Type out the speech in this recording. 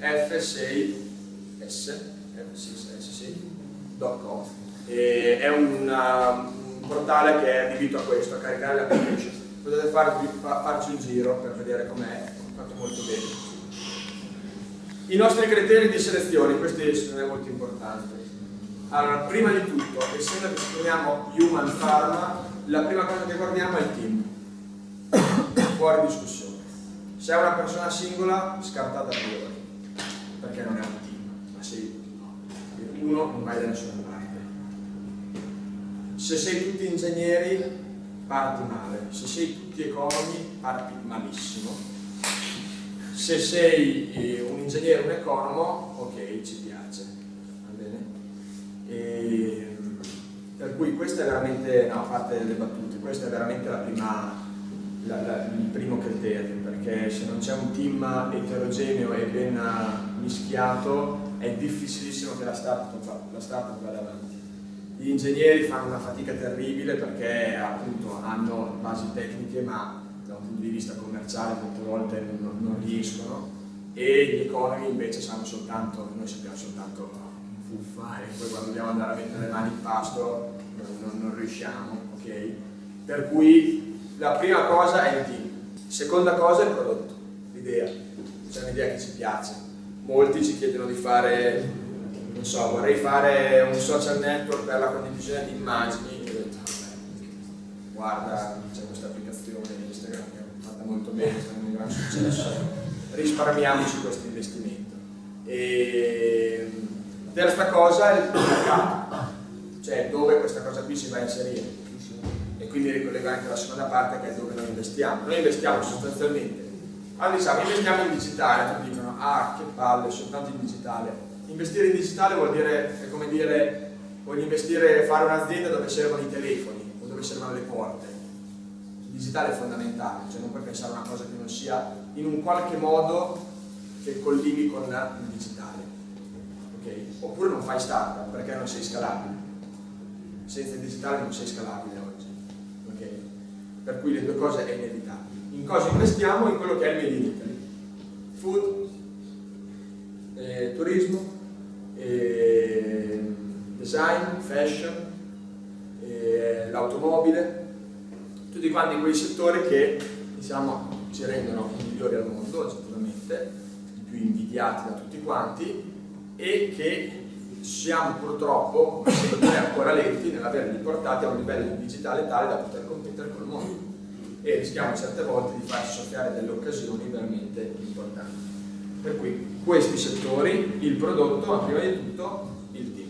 f6s.com è un, un, portale che è adibito a questo, a caricare le application. Potete farvi, farci un giro per vedere com'è, fatto molto bene. I nostri criteri di selezione, questi sono molto importanti. Allora, prima di tutto, essendo che ci chiamiamo Human Pharma, la prima cosa che guardiamo è il team. Fuori discussione. Se è una persona singola, scartata a priori, perché non è un team, ma sei uno, non vai da nessuna parte. Se sei tutti ingegneri, parti male. Se sei tutti economi, parti malissimo se sei eh, un ingegnere, un economo, ok, ci piace, va bene? E, per cui questa è veramente, no, a parte le battute, questa è veramente la prima, la, la, il primo criterio, perché se non c'è un team eterogeneo e ben mischiato è difficilissimo che la startup, la startup vada avanti. Gli ingegneri fanno una fatica terribile perché appunto hanno basi tecniche ma da un punto di vista commerciale molte volte non, non riescono e gli economi invece sanno soltanto, noi sappiamo soltanto fuffa e poi quando dobbiamo andare a mettere le mani in pasto non, non riusciamo, ok? Per cui la prima cosa è il team, seconda cosa è il prodotto, l'idea, c'è un'idea che ci piace. Molti ci chiedono di fare, non so, vorrei fare un social network per la condivisione di immagini, guarda, c'è questa applicazione Instagram che è fatta molto bene, sta avendo un gran successo, risparmiamoci questo investimento. E terza cosa è il mercato, cioè dove questa cosa qui si va a inserire. Quindi ricollego anche la seconda parte che è dove noi investiamo. Noi investiamo sostanzialmente, quando diciamo investiamo in digitale, tutti dicono ah che palle, soltanto in digitale. Investire in digitale vuol dire, è come dire, voglio investire, fare un'azienda dove servono i telefoni o dove servono le porte il digitale è fondamentale, cioè non puoi pensare a una cosa che non sia in un qualche modo che collighi con il digitale. Okay? Oppure non fai startup perché non sei scalabile. Senza il digitale non sei scalabile oggi. Okay? Per cui le due cose è inevitabile. In cosa investiamo? In quello che è il Made in Italy. Food, eh, turismo, eh, design, fashion, eh, l'automobile, tutti quanti quei settori che diciamo, ci rendono i migliori al mondo, oggettivamente, i più invidiati da tutti quanti e che siamo purtroppo sempre ancora lenti nell'averli portati a un livello digitale tale da poter competere col mondo e rischiamo certe volte di farci soffiare delle occasioni veramente importanti. Per cui questi settori, il prodotto, ma prima di tutto il team.